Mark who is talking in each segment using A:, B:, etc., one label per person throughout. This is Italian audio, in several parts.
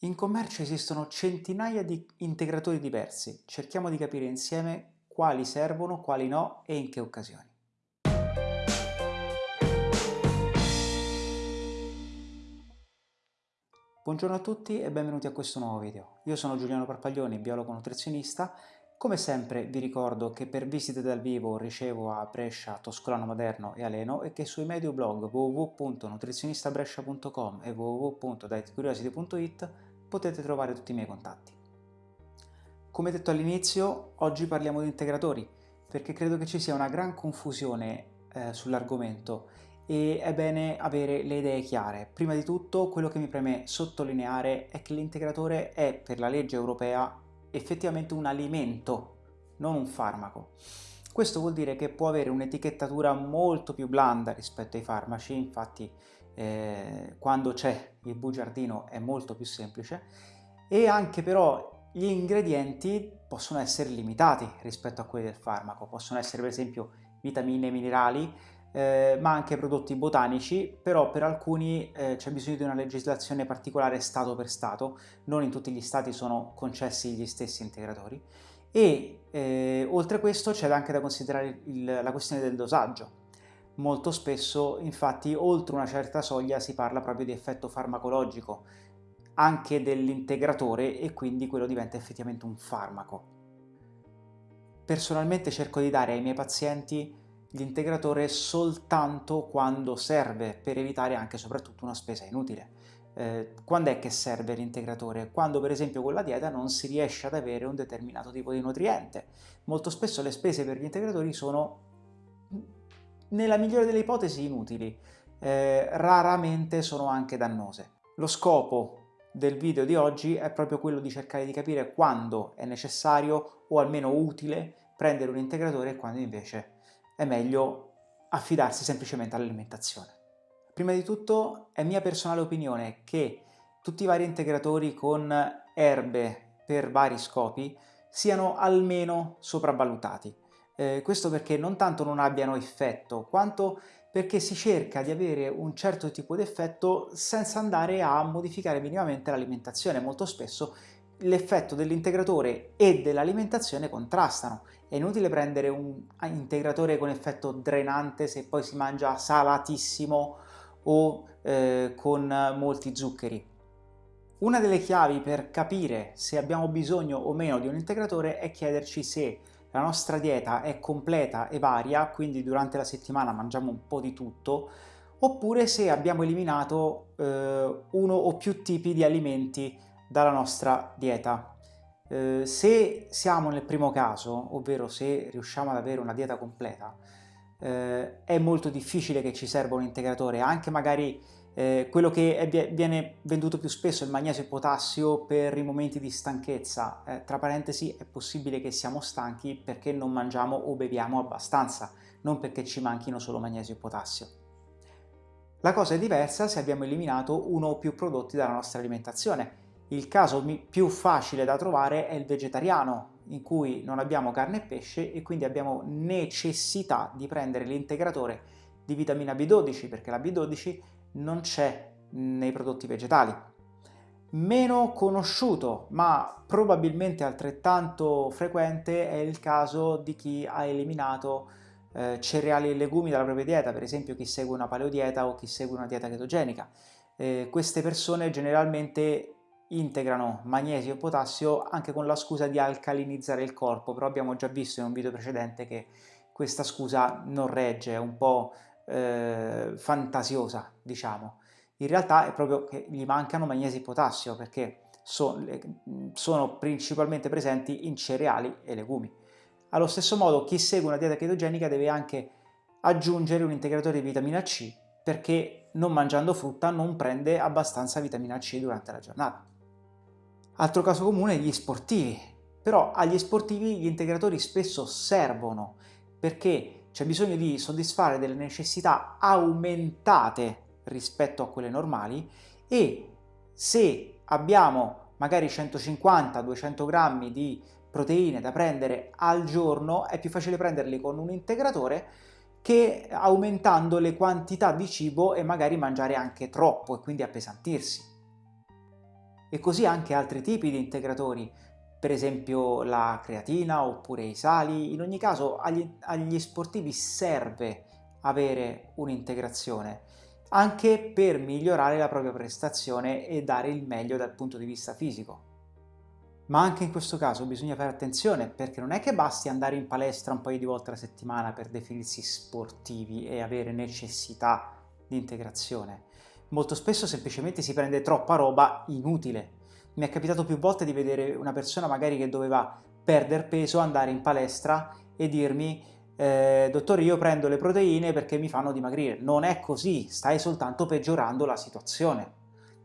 A: In commercio esistono centinaia di integratori diversi, cerchiamo di capire insieme quali servono, quali no e in che occasioni. Buongiorno a tutti e benvenuti a questo nuovo video. Io sono Giuliano Parpaglioni, biologo nutrizionista. Come sempre vi ricordo che per visite dal vivo ricevo a Brescia, Toscolano Maderno e Aleno e che sui medio blog www.nutrizionistabrescia.com e www.dietcuriosity.it potete trovare tutti i miei contatti. Come detto all'inizio, oggi parliamo di integratori, perché credo che ci sia una gran confusione eh, sull'argomento e è bene avere le idee chiare. Prima di tutto, quello che mi preme sottolineare è che l'integratore è, per la legge europea, effettivamente un alimento, non un farmaco. Questo vuol dire che può avere un'etichettatura molto più blanda rispetto ai farmaci, infatti eh, quando c'è il bugiardino è molto più semplice, e anche però gli ingredienti possono essere limitati rispetto a quelli del farmaco, possono essere per esempio vitamine, minerali, eh, ma anche prodotti botanici, però per alcuni eh, c'è bisogno di una legislazione particolare stato per stato, non in tutti gli stati sono concessi gli stessi integratori, e eh, oltre a questo c'è anche da considerare il, la questione del dosaggio. Molto spesso, infatti, oltre una certa soglia si parla proprio di effetto farmacologico, anche dell'integratore e quindi quello diventa effettivamente un farmaco. Personalmente cerco di dare ai miei pazienti l'integratore soltanto quando serve, per evitare anche soprattutto una spesa inutile. Eh, quando è che serve l'integratore? Quando per esempio con la dieta non si riesce ad avere un determinato tipo di nutriente. Molto spesso le spese per gli integratori sono nella migliore delle ipotesi inutili, eh, raramente sono anche dannose. Lo scopo del video di oggi è proprio quello di cercare di capire quando è necessario o almeno utile prendere un integratore e quando invece è meglio affidarsi semplicemente all'alimentazione. Prima di tutto è mia personale opinione che tutti i vari integratori con erbe per vari scopi siano almeno sopravvalutati. Eh, questo perché non tanto non abbiano effetto, quanto perché si cerca di avere un certo tipo di effetto senza andare a modificare minimamente l'alimentazione. Molto spesso l'effetto dell'integratore e dell'alimentazione contrastano. È inutile prendere un integratore con effetto drenante se poi si mangia salatissimo o eh, con molti zuccheri. Una delle chiavi per capire se abbiamo bisogno o meno di un integratore è chiederci se la nostra dieta è completa e varia, quindi durante la settimana mangiamo un po' di tutto, oppure se abbiamo eliminato eh, uno o più tipi di alimenti dalla nostra dieta. Eh, se siamo nel primo caso, ovvero se riusciamo ad avere una dieta completa, eh, è molto difficile che ci serva un integratore, anche magari eh, quello che è, viene venduto più spesso il magnesio e potassio per i momenti di stanchezza. Eh, tra parentesi è possibile che siamo stanchi perché non mangiamo o beviamo abbastanza, non perché ci manchino solo magnesio e potassio. La cosa è diversa se abbiamo eliminato uno o più prodotti dalla nostra alimentazione. Il caso più facile da trovare è il vegetariano, in cui non abbiamo carne e pesce e quindi abbiamo necessità di prendere l'integratore di vitamina B12 perché la B12 non c'è nei prodotti vegetali. Meno conosciuto, ma probabilmente altrettanto frequente, è il caso di chi ha eliminato eh, cereali e legumi dalla propria dieta, per esempio chi segue una paleodieta o chi segue una dieta chetogenica. Eh, queste persone generalmente integrano magnesio e potassio anche con la scusa di alcalinizzare il corpo, però abbiamo già visto in un video precedente che questa scusa non regge, è un po' eh, fantasiosa, diciamo. In realtà è proprio che gli mancano magnesi e potassio perché so, sono principalmente presenti in cereali e legumi. Allo stesso modo chi segue una dieta chetogenica deve anche aggiungere un integratore di vitamina C perché non mangiando frutta non prende abbastanza vitamina C durante la giornata. Altro caso comune gli sportivi, però agli sportivi gli integratori spesso servono perché c'è bisogno di soddisfare delle necessità aumentate rispetto a quelle normali e se abbiamo magari 150-200 grammi di proteine da prendere al giorno è più facile prenderli con un integratore che aumentando le quantità di cibo e magari mangiare anche troppo e quindi appesantirsi. E così anche altri tipi di integratori, per esempio la creatina oppure i sali. In ogni caso agli, agli sportivi serve avere un'integrazione anche per migliorare la propria prestazione e dare il meglio dal punto di vista fisico. Ma anche in questo caso bisogna fare attenzione perché non è che basti andare in palestra un paio di volte alla settimana per definirsi sportivi e avere necessità di integrazione. Molto spesso semplicemente si prende troppa roba inutile. Mi è capitato più volte di vedere una persona magari che doveva perdere peso, andare in palestra e dirmi eh, dottore io prendo le proteine perché mi fanno dimagrire. Non è così, stai soltanto peggiorando la situazione.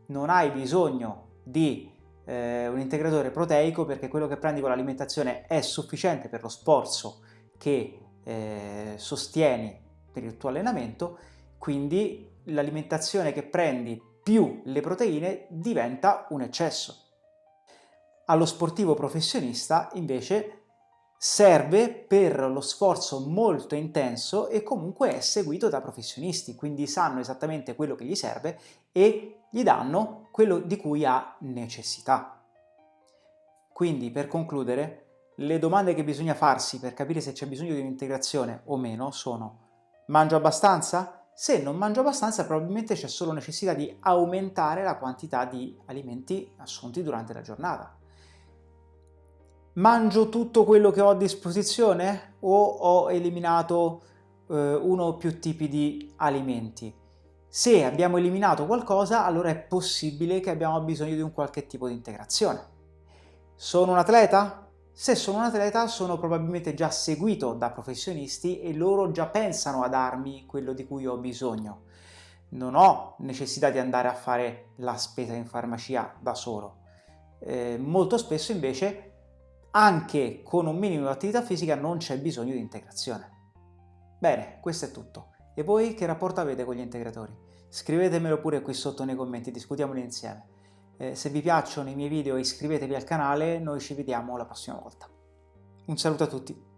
A: Non hai bisogno di eh, un integratore proteico perché quello che prendi con l'alimentazione è sufficiente per lo sforzo che eh, sostieni per il tuo allenamento, quindi l'alimentazione che prendi più le proteine diventa un eccesso. Allo sportivo professionista invece serve per lo sforzo molto intenso e comunque è seguito da professionisti, quindi sanno esattamente quello che gli serve e gli danno quello di cui ha necessità. Quindi per concludere, le domande che bisogna farsi per capire se c'è bisogno di un'integrazione o meno sono mangio abbastanza? Se non mangio abbastanza probabilmente c'è solo necessità di aumentare la quantità di alimenti assunti durante la giornata. Mangio tutto quello che ho a disposizione o ho eliminato eh, uno o più tipi di alimenti? Se abbiamo eliminato qualcosa, allora è possibile che abbiamo bisogno di un qualche tipo di integrazione. Sono un atleta? Se sono un atleta sono probabilmente già seguito da professionisti e loro già pensano a darmi quello di cui ho bisogno. Non ho necessità di andare a fare la spesa in farmacia da solo. Eh, molto spesso invece anche con un minimo di attività fisica non c'è bisogno di integrazione. Bene, questo è tutto. E voi che rapporto avete con gli integratori? Scrivetemelo pure qui sotto nei commenti, discutiamoli insieme. Eh, se vi piacciono i miei video iscrivetevi al canale, noi ci vediamo la prossima volta. Un saluto a tutti!